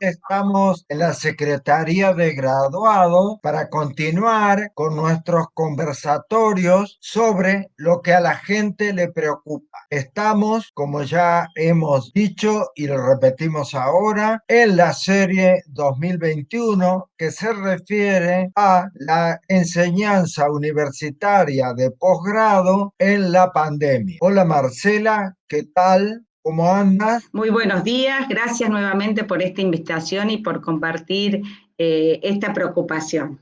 estamos en la Secretaría de Graduado para continuar con nuestros conversatorios sobre lo que a la gente le preocupa. Estamos, como ya hemos dicho y lo repetimos ahora, en la serie 2021 que se refiere a la enseñanza universitaria de posgrado en la pandemia. Hola Marcela, ¿qué tal? ¿Cómo andas? Muy buenos días, gracias nuevamente por esta invitación y por compartir eh, esta preocupación.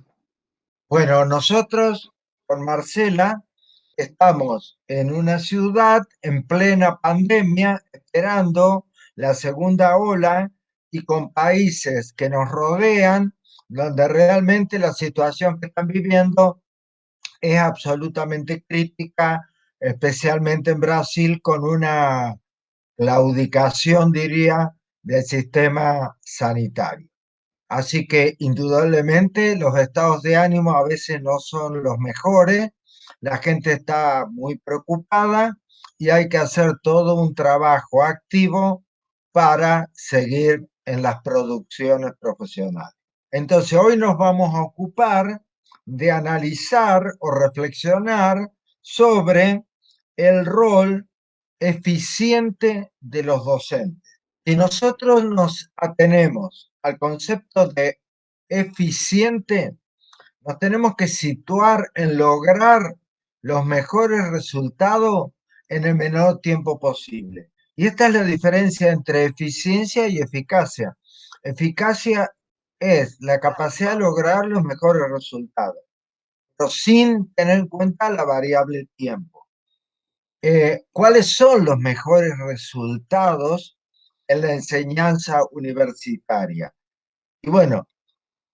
Bueno, nosotros con Marcela estamos en una ciudad en plena pandemia, esperando la segunda ola y con países que nos rodean, donde realmente la situación que están viviendo es absolutamente crítica, especialmente en Brasil, con una claudicación, diría, del sistema sanitario. Así que indudablemente los estados de ánimo a veces no son los mejores, la gente está muy preocupada y hay que hacer todo un trabajo activo para seguir en las producciones profesionales. Entonces hoy nos vamos a ocupar de analizar o reflexionar sobre el rol eficiente de los docentes. Si nosotros nos atenemos al concepto de eficiente, nos tenemos que situar en lograr los mejores resultados en el menor tiempo posible. Y esta es la diferencia entre eficiencia y eficacia. Eficacia es la capacidad de lograr los mejores resultados, pero sin tener en cuenta la variable tiempo. Eh, cuáles son los mejores resultados en la enseñanza universitaria. Y bueno,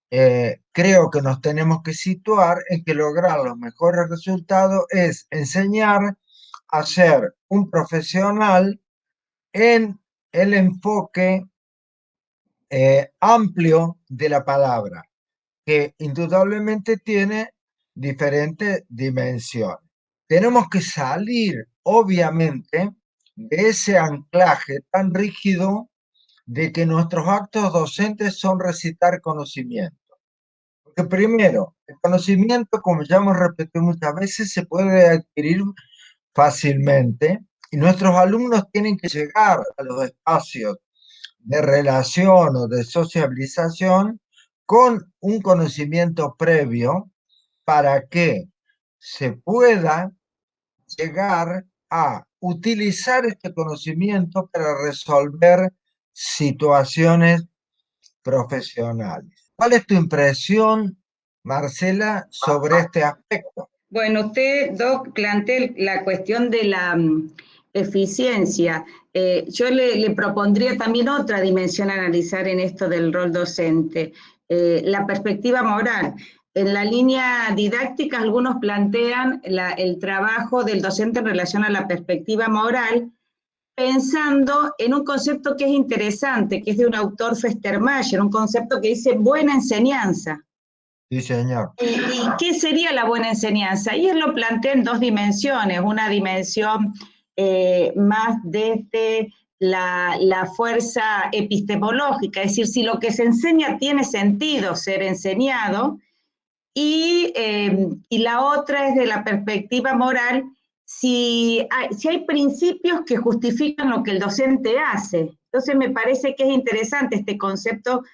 eh, creo que nos tenemos que situar en que lograr los mejores resultados es enseñar a ser un profesional en el enfoque eh, amplio de la palabra, que indudablemente tiene diferentes dimensiones. Tenemos que salir obviamente, de ese anclaje tan rígido de que nuestros actos docentes son recitar conocimiento. Porque primero, el conocimiento, como ya hemos repetido muchas veces, se puede adquirir fácilmente y nuestros alumnos tienen que llegar a los espacios de relación o de sociabilización con un conocimiento previo para que se pueda llegar a utilizar este conocimiento para resolver situaciones profesionales. ¿Cuál es tu impresión, Marcela, sobre este aspecto? Bueno, usted, Doc, plantea la cuestión de la mm, eficiencia. Eh, yo le, propondría también otra dimensión a analizar en esto del rol docente, eh, la perspectiva moral. En la línea didáctica, algunos plantean el trabajo del docente en relación a la perspectiva moral, pensando en un concepto que es interesante, que es de un autor Festermayer, un concepto que dice buena enseñanza. Sí, señor. ¿Y, qué sería la buena enseñanza? Y él lo plantea en dos dimensiones, una dimensión eh, más desde la, la, fuerza epistemológica, es decir, si lo que se enseña tiene sentido ser enseñado, Em, y, la otra es de la perspectiva moral, si hay, si hay principios que justifican lo que el docente hace. Entonces me parece que es interesante este concepto,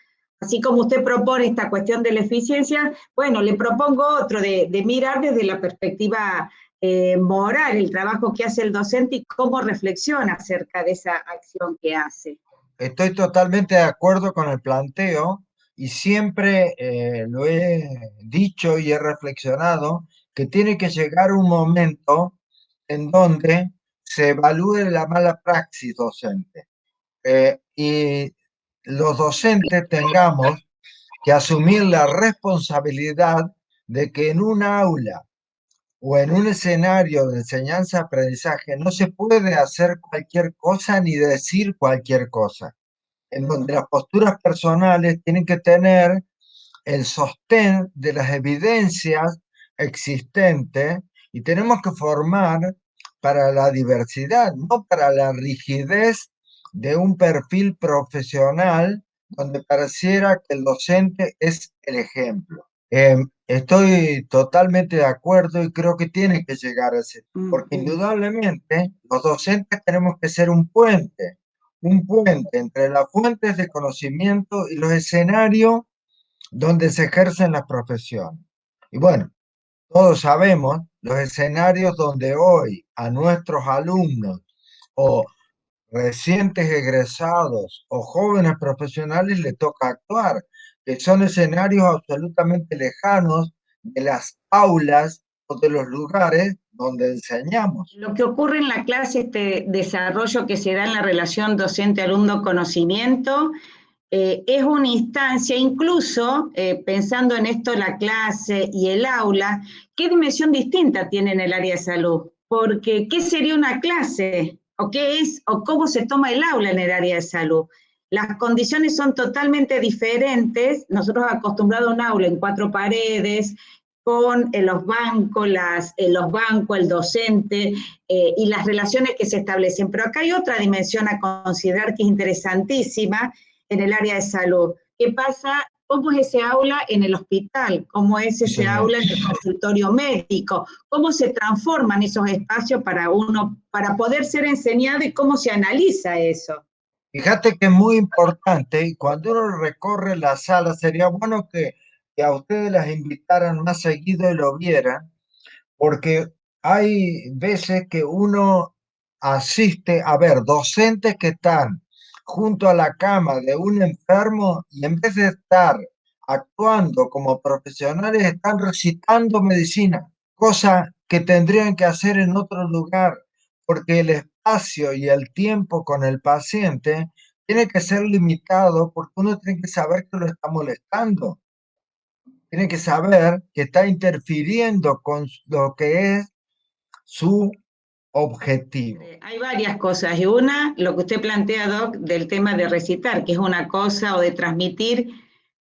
así como usted propone esta cuestión de la eficiencia, bueno, le propongo otro, de, mirar desde la perspectiva eh, moral el trabajo que hace el docente y cómo reflexiona acerca de esa acción que hace. Estoy totalmente de acuerdo con el planteo y siempre eh, lo he dicho y he reflexionado que tiene que llegar un momento en donde se evalúe la mala praxis docente eh, y los docentes tengamos que asumir la responsabilidad de que en un aula o en un escenario de enseñanza-aprendizaje no se puede hacer cualquier cosa ni decir cualquier cosa en donde las posturas personales tienen que tener el sostén de las evidencias existentes y tenemos que formar para la diversidad, no para la rigidez de un perfil profesional donde pareciera que el docente es el ejemplo. Em, estoy totalmente de acuerdo y creo que tiene que llegar a ese, porque indudablemente los docentes tenemos que ser un puente, un puente entre las fuentes de conocimiento y los escenarios donde se ejercen las profesiones. Y bueno, todos sabemos los escenarios donde hoy a nuestros alumnos o recientes egresados o jóvenes profesionales le toca actuar, que son escenarios absolutamente lejanos de las aulas o de los lugares donde enseñamos. Lo que ocurre en la clase, este desarrollo que se da en la relación docente-alumno-conocimiento, eh, es una instancia, incluso eh, pensando en esto la clase y el aula, ¿qué dimensión distinta tiene en el área de salud? Porque, ¿qué sería una clase? ¿O qué es? ¿O cómo se toma el aula en el área de salud? Las condiciones son totalmente diferentes. Nosotros acostumbrados a un aula en cuatro paredes, con eh, los bancos, las, los bancos, el docente y las relaciones que se establecen. Pero acá hay otra dimensión a considerar que es interesantísima, en el área de salud. ¿Qué pasa? ¿Cómo es ese aula en el hospital? ¿Cómo es ese aula en el consultorio médico? ¿Cómo se transforman esos espacios para uno, para poder ser enseñado y cómo se analiza eso? Fíjate que es muy importante y cuando uno recorre la sala sería bueno que, que a ustedes las invitaran más seguido y lo vieran, porque hay veces que uno asiste a ver docentes que están junto a la cama de un enfermo y en vez de estar actuando como profesionales, están recitando medicina, cosa que tendrían que hacer en otro lugar, porque el espacio y el tiempo con el paciente tiene que ser limitado porque uno tiene que saber que lo está molestando. Tiene que saber que está interfiriendo con lo que es su objetivo? Eh, hay varias cosas. Y una, lo que usted plantea, Doc, del tema de recitar, que es una cosa, o de transmitir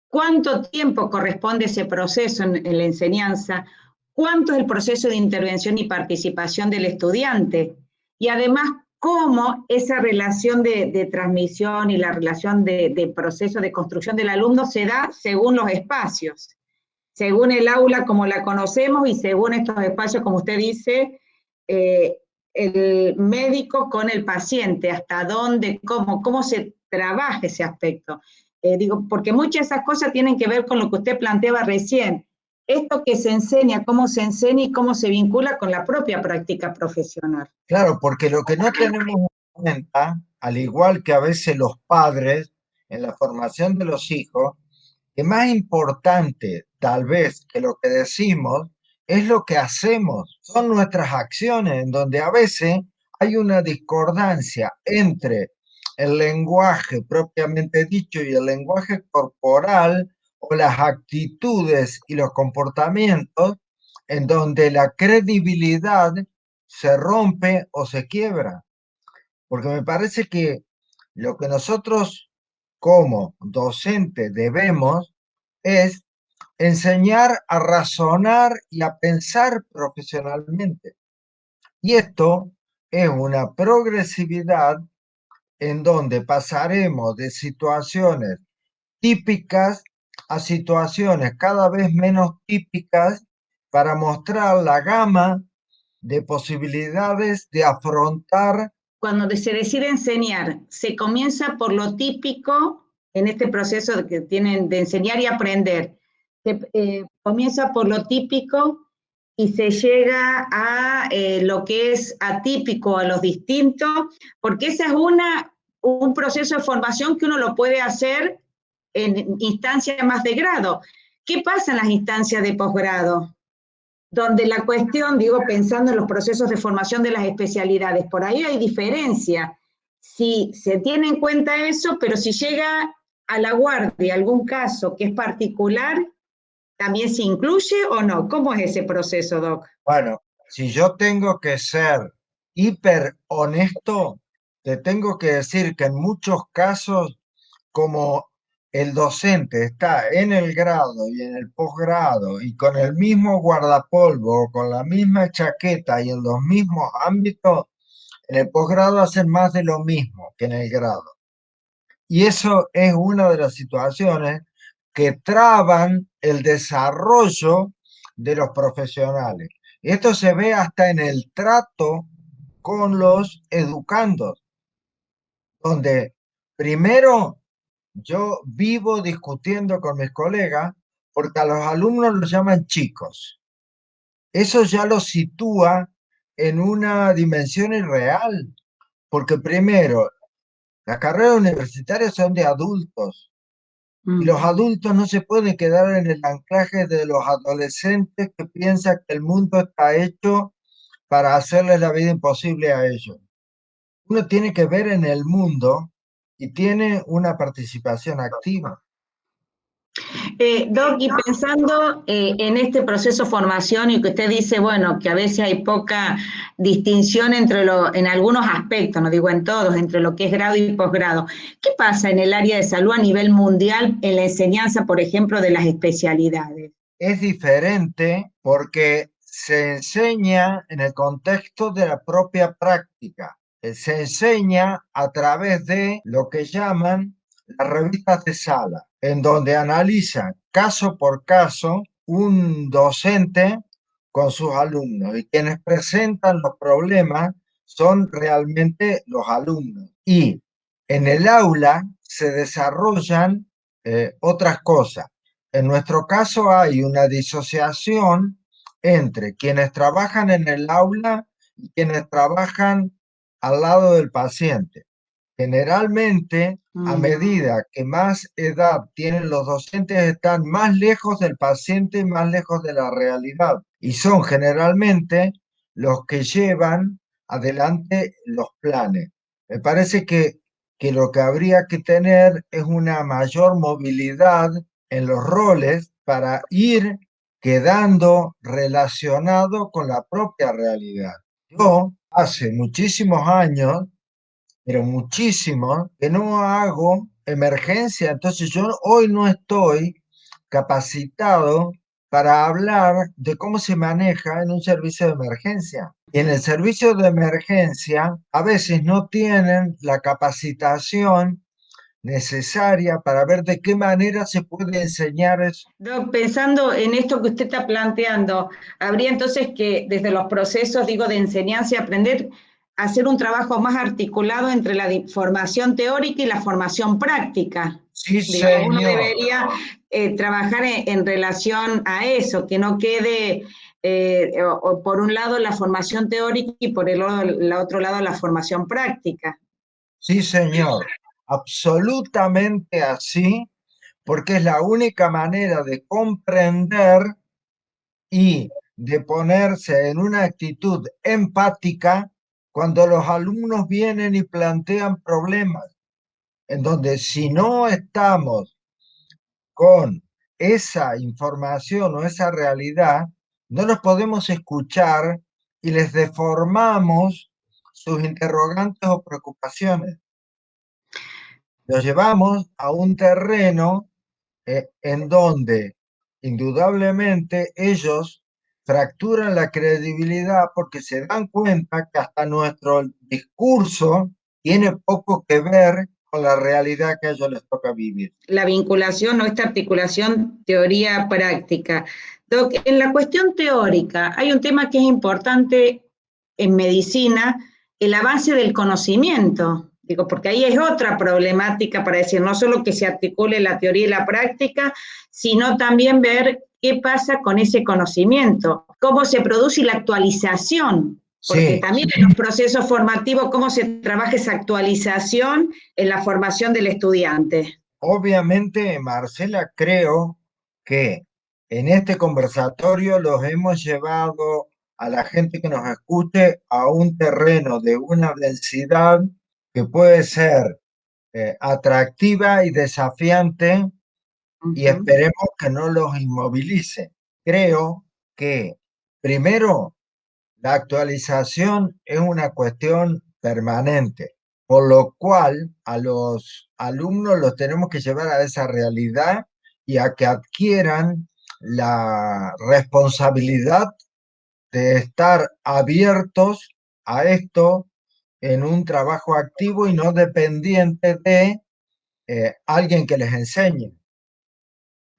cuánto tiempo corresponde ese proceso en, la enseñanza, cuánto es el proceso de intervención y participación del estudiante. Y además, cómo esa relación de, transmisión y la relación de, proceso de construcción del alumno se da según los espacios, según el aula como la conocemos y según estos espacios, como usted dice, eh, el médico con el paciente, hasta dónde, cómo, cómo se trabaja ese aspecto. Eh, digo, porque muchas de esas cosas tienen que ver con lo que usted planteaba recién. Esto que se enseña, cómo se enseña y cómo se vincula con la propia práctica profesional. Claro, porque lo que no tenemos en cuenta, al igual que a veces los padres en la formación de los hijos, que más importante tal vez que lo que decimos es lo que hacemos, son nuestras acciones, en donde a veces hay una discordancia entre el lenguaje propiamente dicho y el lenguaje corporal o las actitudes y los comportamientos en donde la credibilidad se rompe o se quiebra. Porque me parece que lo que nosotros como docentes debemos es enseñar a razonar y a pensar profesionalmente. Y esto es una progresividad en donde pasaremos de situaciones típicas a situaciones cada vez menos típicas para mostrar la gama de posibilidades de afrontar. Cuando se decide enseñar, se comienza por lo típico en este proceso que tienen de enseñar y aprender, se eh, comienza por lo típico y se llega a eh, lo que es atípico, a los distintos, porque ese es una, un proceso de formación que uno lo puede hacer en instancias más de grado. ¿Qué pasa en las instancias de posgrado? Donde la cuestión, digo, pensando en los procesos de formación de las especialidades, por ahí hay diferencia. Si se tiene en cuenta eso, pero si llega a la guardia algún caso que es particular, ¿También se incluye o no? ¿Cómo es ese proceso, Doc? Bueno, si yo tengo que ser hiper honesto, te tengo que decir que en muchos casos, como el docente está en el grado y en el posgrado y con el mismo guardapolvo, con la misma chaqueta y en los mismos ámbitos, en el posgrado hacen más de lo mismo que en el grado. Y eso es una de las situaciones que traban el desarrollo de los profesionales. Esto se ve hasta en el trato con los educandos, donde primero yo vivo discutiendo con mis colegas porque a los alumnos los llaman chicos. Eso ya los sitúa en una dimensión irreal, porque primero, las carreras universitarias son de adultos, y los adultos no se pueden quedar en el anclaje de los adolescentes que piensan que el mundo está hecho para hacerles la vida imposible a ellos. Uno tiene que ver en el mundo y tiene una participación activa. Eh, Doc, y pensando eh, en este proceso de formación y que usted dice, bueno, que a veces hay poca distinción entre lo, en algunos aspectos, no digo en todos, entre lo que es grado y posgrado. ¿Qué pasa en el área de salud a nivel mundial en la enseñanza, por ejemplo, de las especialidades? Es diferente porque se enseña en el contexto de la propia práctica. Se enseña a través de lo que llaman las revistas de sala en donde analiza caso por caso un docente con sus alumnos y quienes presentan los problemas son realmente los alumnos. Y en el aula se desarrollan eh, otras cosas. En nuestro caso hay una disociación entre quienes trabajan en el aula y quienes trabajan al lado del paciente. Generalmente, a mm. medida que más edad tienen los docentes, están más lejos del paciente y más lejos de la realidad. Y son generalmente los que llevan adelante los planes. Me parece que, que lo que habría que tener es una mayor movilidad en los roles para ir quedando relacionado con la propia realidad. Yo hace muchísimos años pero muchísimo, que no hago emergencia. Entonces yo hoy no estoy capacitado para hablar de cómo se maneja en un servicio de emergencia. Y en el servicio de emergencia a veces no tienen la capacitación necesaria para ver de qué manera se puede enseñar eso. pensando en esto que usted está planteando, habría entonces que desde los procesos, digo, de enseñanza y aprender, hacer un trabajo más articulado entre la formación teórica y la formación práctica. Sí, Uno debería eh, trabajar en, relación a eso, que no quede eh, por un lado la formación teórica y por el, otro lado la formación práctica. Sí, señor, absolutamente así, porque es la única manera de comprender y de ponerse en una actitud empática cuando los alumnos vienen y plantean problemas, en donde si no estamos con esa información o esa realidad, no nos podemos escuchar y les deformamos sus interrogantes o preocupaciones. Los llevamos a un terreno eh, en donde indudablemente ellos fracturan la credibilidad porque se dan cuenta que hasta nuestro discurso tiene poco que ver con la realidad que a ellos les toca vivir. La vinculación o esta articulación teoría-práctica. En la cuestión teórica hay un tema que es importante en medicina, el avance del conocimiento. Digo, porque ahí es otra problemática para decir, no solo que se articule la teoría y la práctica, sino también ver qué pasa con ese conocimiento, cómo se produce la actualización, porque también en los procesos formativos, cómo se trabaja esa actualización en la formación del estudiante. Obviamente, Marcela, creo que en este conversatorio los hemos llevado a la gente que nos escuche a un terreno de una densidad que puede ser eh, atractiva y desafiante y esperemos que no los inmovilice. Creo que primero la actualización es una cuestión permanente, por lo cual a los alumnos los tenemos que llevar a esa realidad y a que adquieran la responsabilidad de estar abiertos a esto en un trabajo activo y no dependiente de eh, alguien que les enseñe.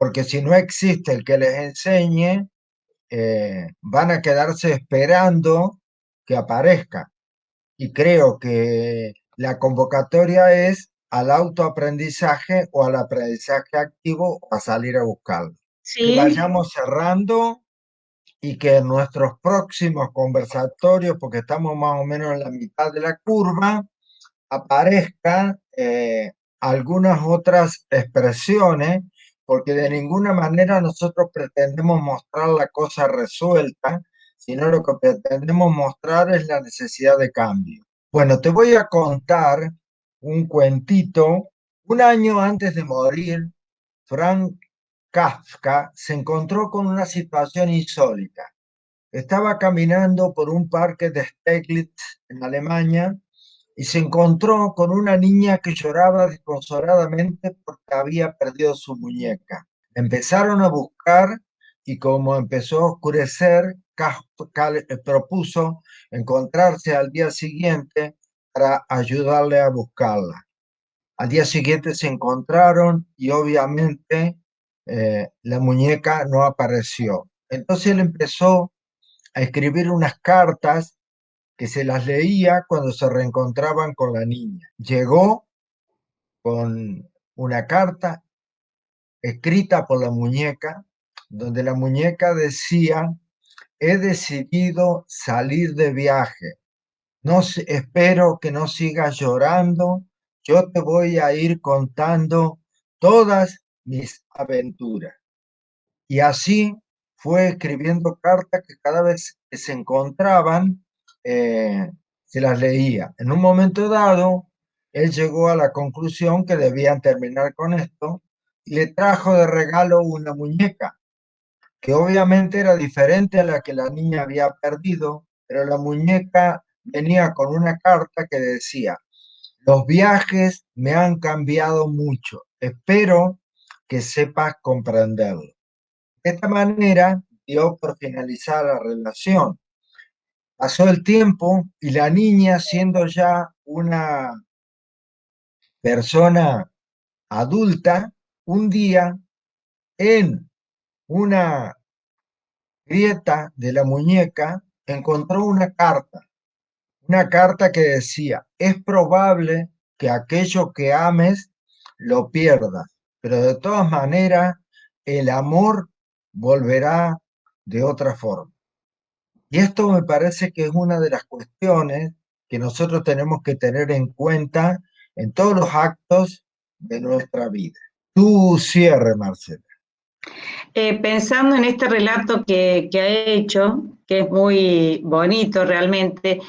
Porque si no existe el que les enseñe, eh, van a quedarse esperando que aparezca. Y creo que la convocatoria es al autoaprendizaje o al aprendizaje activo a salir a buscarlo. Que vayamos cerrando y que en nuestros próximos conversatorios, porque estamos más o menos en la mitad de la curva, aparezcan eh, algunas otras expresiones, porque de ninguna manera nosotros pretendemos mostrar la cosa resuelta, sino lo que pretendemos mostrar es la necesidad de cambio. Bueno, te voy a contar un cuentito. Un año antes de morir, Frank Kafka se encontró con una situación insólita. Estaba caminando por un parque de Steglitz en Alemania y se encontró con una niña que lloraba desconsoladamente porque había perdido su muñeca. Empezaron a buscar y como empezó a oscurecer, Kafka propuso encontrarse al día siguiente para ayudarle a buscarla. Al día siguiente se encontraron y obviamente eh, la muñeca no apareció. Entonces él empezó a escribir unas cartas que se las leía cuando se reencontraban con la niña. Llegó con una carta escrita por la muñeca, donde la muñeca decía, he decidido salir de viaje. No espero que no sigas llorando. Yo te voy a ir contando todas mis aventuras. Y así fue escribiendo cartas que cada vez que se encontraban, eh, se las leía. En un momento dado, él llegó a la conclusión que debían terminar con esto y le trajo de regalo una muñeca, que obviamente era diferente a la que la niña había perdido, pero la muñeca venía con una carta que decía, los viajes me han cambiado mucho, espero que sepas comprenderlo. De esta manera dio por finalizar la relación. Pasó el tiempo y la niña, siendo ya una persona adulta, un día en una grieta de la muñeca encontró una carta, una carta que decía, es probable que aquello que ames lo pierdas, pero de todas maneras el amor volverá de otra forma. Y esto me parece que es una de las cuestiones que nosotros tenemos que tener en cuenta en todos los actos de nuestra vida. Tu cierre, Marcela. Eh, pensando en este relato que, ha hecho, que es muy bonito realmente,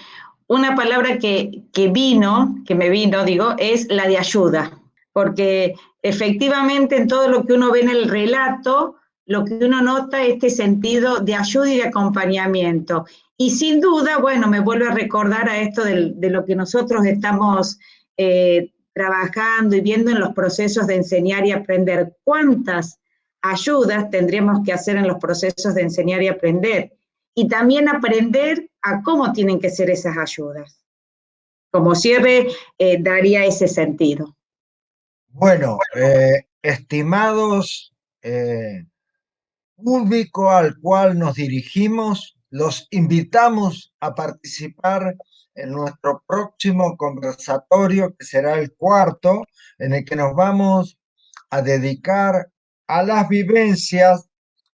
una palabra que, que vino, que me vino, digo, es la de ayuda, porque efectivamente en todo lo que uno ve en el relato, lo que uno nota es este sentido de ayuda y de acompañamiento. Y sin duda, bueno, me vuelve a recordar a esto de, lo que nosotros estamos eh, trabajando y viendo en los procesos de enseñar y aprender. ¿Cuántas ayudas tendríamos que hacer en los procesos de enseñar y aprender? Y también aprender a cómo tienen que ser esas ayudas. Como cierre, eh, daría ese sentido. Bueno, eh, estimados público al cual nos dirigimos, los invitamos a participar en nuestro próximo conversatorio, que será el cuarto, en el que nos vamos a dedicar a las vivencias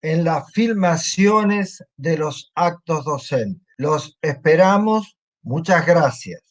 en las filmaciones de los actos docentes. Los esperamos. Muchas gracias.